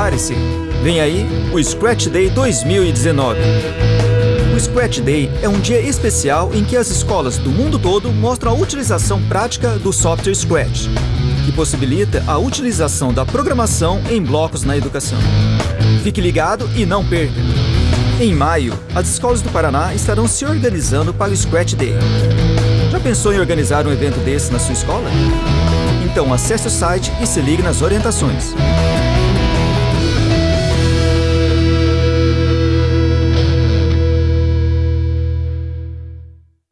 Prepare-se! Vem aí o Scratch Day 2019. O Scratch Day é um dia especial em que as escolas do mundo todo mostram a utilização prática do software Scratch, que possibilita a utilização da programação em blocos na educação. Fique ligado e não perca! Em maio, as escolas do Paraná estarão se organizando para o Scratch Day. Já pensou em organizar um evento desse na sua escola? Então acesse o site e se ligue nas orientações.